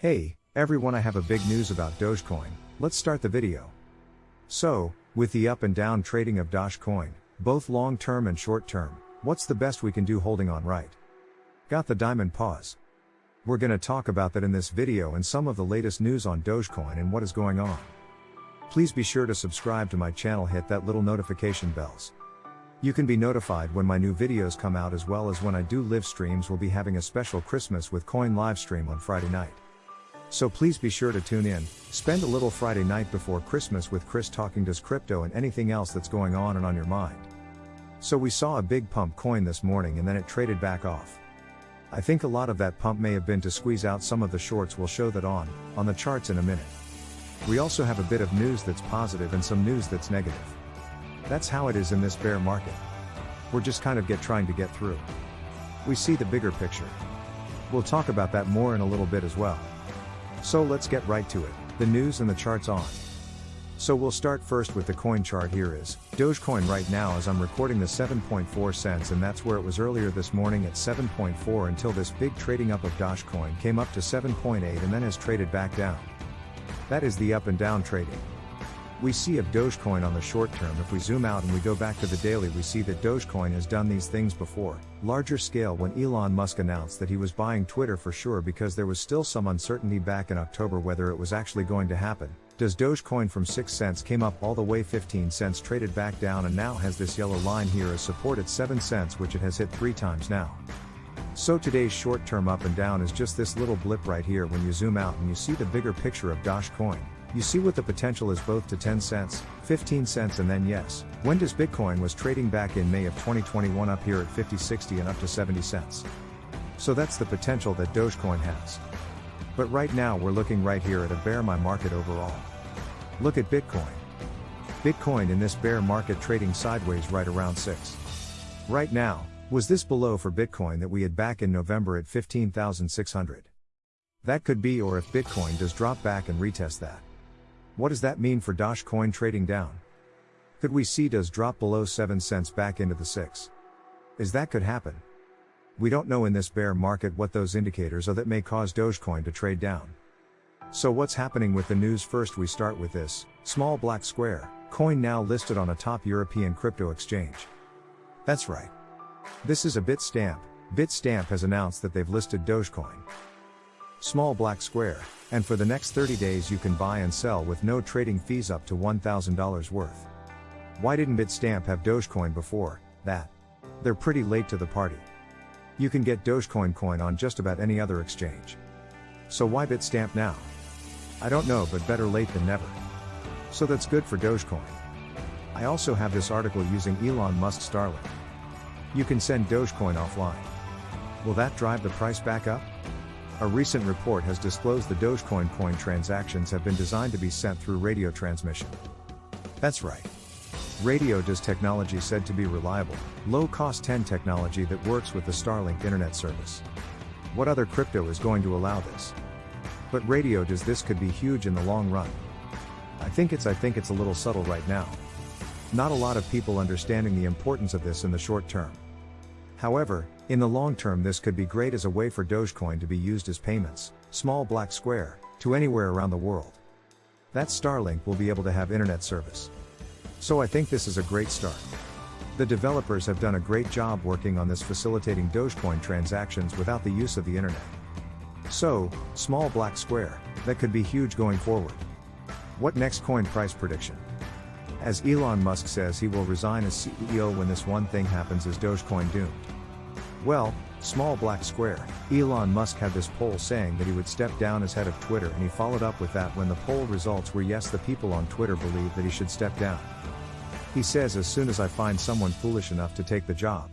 Hey, everyone I have a big news about Dogecoin, let's start the video. So, with the up and down trading of Dogecoin, both long term and short term, what's the best we can do holding on right? Got the diamond paws. We're gonna talk about that in this video and some of the latest news on Dogecoin and what is going on. Please be sure to subscribe to my channel hit that little notification bells. You can be notified when my new videos come out as well as when I do live streams we'll be having a special Christmas with coin live stream on Friday night. So please be sure to tune in, spend a little Friday night before Christmas with Chris talking Doge crypto and anything else that's going on and on your mind. So we saw a big pump coin this morning and then it traded back off. I think a lot of that pump may have been to squeeze out some of the shorts we'll show that on, on the charts in a minute. We also have a bit of news that's positive and some news that's negative. That's how it is in this bear market. We're just kind of get trying to get through. We see the bigger picture. We'll talk about that more in a little bit as well. So let's get right to it, the news and the charts on. So we'll start first with the coin chart here is, Dogecoin right now as I'm recording the 7.4 cents and that's where it was earlier this morning at 7.4 until this big trading up of Dogecoin came up to 7.8 and then has traded back down. That is the up and down trading. We see of Dogecoin on the short term if we zoom out and we go back to the daily we see that Dogecoin has done these things before, larger scale when Elon Musk announced that he was buying Twitter for sure because there was still some uncertainty back in October whether it was actually going to happen. Does Dogecoin from 6 cents came up all the way 15 cents traded back down and now has this yellow line here as support at 7 cents which it has hit 3 times now. So today's short term up and down is just this little blip right here when you zoom out and you see the bigger picture of Dogecoin. You see what the potential is both to 10 cents, 15 cents and then yes, when does Bitcoin was trading back in May of 2021 up here at 50 60 and up to 70 cents. So that's the potential that Dogecoin has. But right now we're looking right here at a bear my market overall. Look at Bitcoin. Bitcoin in this bear market trading sideways right around 6. Right now, was this below for Bitcoin that we had back in November at 15,600? That could be or if Bitcoin does drop back and retest that. What Doge that mean for Dogecoin trading down? Could we see does drop below 7 cents back into the 6? Is that could happen? We don't know in this bear market what those indicators are that may cause Dogecoin to trade down. So what's happening with the news first we start with this, small black square, coin now listed on a top European crypto exchange. That's right. This is a Bitstamp. Bitstamp has announced that they've listed Dogecoin. Small black square, and for the next 30 days you can buy and sell with no trading fees up to $1,000 worth. Why didn't Bitstamp have Dogecoin before that? They're pretty late to the party. You can get Dogecoin coin on just about any other exchange. So why Bitstamp now? I don't know but better late than never. So that's good for Dogecoin. I also have this article using Elon Musk Starlink. You can send Dogecoin offline. Will that drive the price back up? A recent report has disclosed the Dogecoin coin transactions have been designed to be sent through radio transmission. That's right. Radio Doge technology said to be reliable, low cost 10 technology that works with the Starlink internet service. What other crypto is going to allow this? But Radio Doge this could be huge in the long run. I think it's I think it's a little subtle right now. Not a lot of people understanding the importance of this in the short term. However, in the long term this could be great as a way for Dogecoin to be used as payments, small black square, to anywhere around the world. That Starlink will be able to have internet service. So I think this is a great start. The developers have done a great job working on this facilitating Dogecoin transactions without the use of the internet. So, small black square, that could be huge going forward. What next coin price prediction? As Elon Musk says he will resign as CEO when this one thing happens is Dogecoin doomed. Well, small black square, Elon Musk had this poll saying that he would step down as head of Twitter and he followed up with that when the poll results were yes the people on Twitter believe that he should step down. He says as soon as I find someone foolish enough to take the job.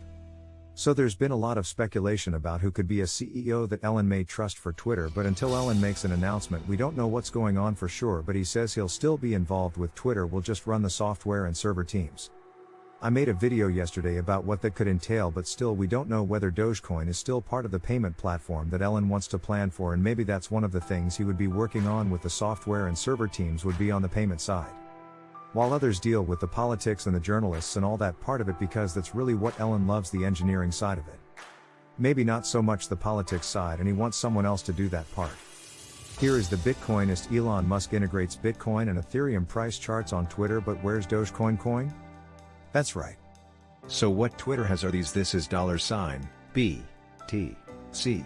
So there's been a lot of speculation about who could be a CEO that Elon may trust for Twitter but until Elon makes an announcement we don't know what's going on for sure but he says he'll still be involved with Twitter will just run the software and server teams. I made a video yesterday about what that could entail but still we don't know whether Dogecoin is still part of the payment platform that Elon wants to plan for and maybe that's one of the things he would be working on with the software and server teams would be on the payment side. While others deal with the politics and the journalists and all that part of it because that's really what Elon loves the engineering side of it. Maybe not so much the politics side and he wants someone else to do that part. Here is the Bitcoinist Elon Musk integrates Bitcoin and Ethereum price charts on Twitter but where's Dogecoin coin? That's right. So what Twitter has are these this is dollar sign, B, T, C.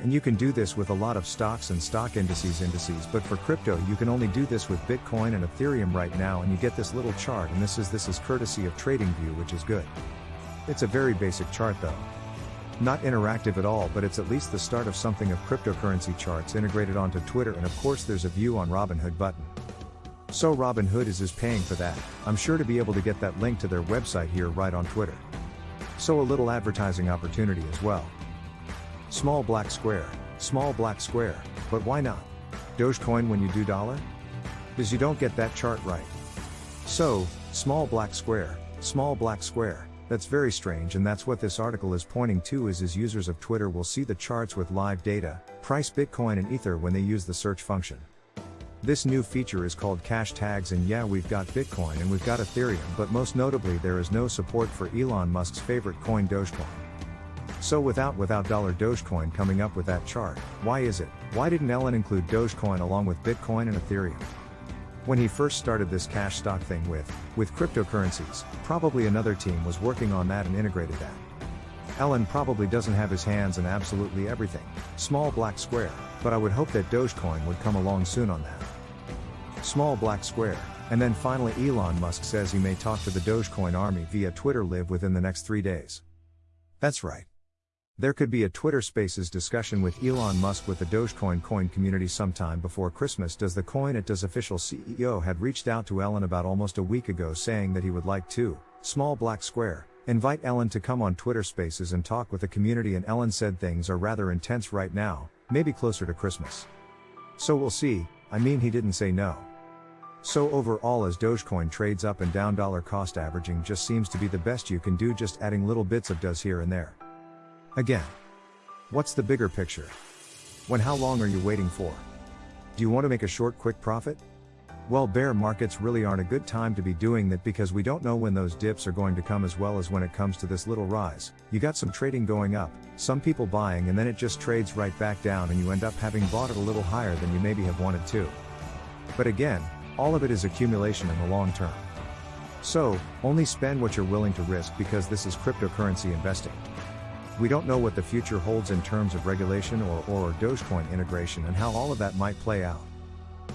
And you can do this with a lot of stocks and stock indices indices but for crypto you can only do this with Bitcoin and Ethereum right now and you get this little chart and this is this is courtesy of TradingView which is good. It's a very basic chart though. Not interactive at all, but it's at least the start of something of cryptocurrency charts integrated onto Twitter and of course there's a view on Robinhood button. So Robinhood is is paying for that, I'm sure to be able to get that link to their website here right on Twitter. So a little advertising opportunity as well. Small black square, small black square, but why not? Dogecoin when you do dollar? Because you don't get that chart right. So, small black square, small black square. That's very strange and that's what this article is pointing to is as users of Twitter will see the charts with live data, price Bitcoin and Ether when they use the search function. This new feature is called cash tags and yeah we've got Bitcoin and we've got Ethereum but most notably there is no support for Elon Musk's favorite coin Dogecoin. So without without dollar Dogecoin coming up with that chart, why is it? Why didn't Elon include Dogecoin along with Bitcoin and Ethereum? When he first started this cashtag thing with, with cryptocurrencies, probably another team was working on that and integrated that. Elon probably doesn't have his hands in absolutely everything, small black square, but I would hope that Dogecoin would come along soon on that. Small black square, and then finally Elon Musk says he may talk to the Dogecoin army via Twitter live within the next three days. That's right. There could be a Twitter Spaces discussion with Elon Musk with the Dogecoin coin community sometime before Christmas. Does the coin it does official CEO had reached out to Elon about almost a week ago saying that he would like to, small black square, invite Elon to come on Twitter Spaces and talk with the community and Elon said things are rather intense right now, maybe closer to Christmas. So we'll see, I mean he didn't say no. So overall as Dogecoin trades up and down dollar cost averaging just seems to be the best you can do just adding little bits of Doge here and there. Again. What's the bigger picture? When how long are you waiting for? Do you want to make a short quick profit? Well bear markets really aren't a good time to be doing that because we don't know when those dips are going to come as well as when it comes to this little rise. You got some trading going up, some people buying and then it just trades right back down and you end up having bought it a little higher than you maybe have wanted to. But again, all of it is accumulation in the long term. So, only spend what you're willing to risk because this is cryptocurrency investing. We don't know what the future holds in terms of regulation or, or, Dogecoin integration and how all of that might play out.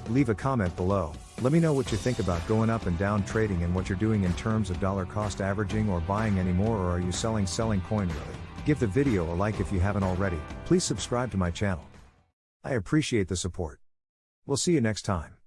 Leave a comment below, let me know what you think about going up and down trading and what you're doing in terms of dollar cost averaging or buying any more or are you selling selling coin really? Give the video a like if you haven't already, please subscribe to my channel. I appreciate the support. We'll see you next time.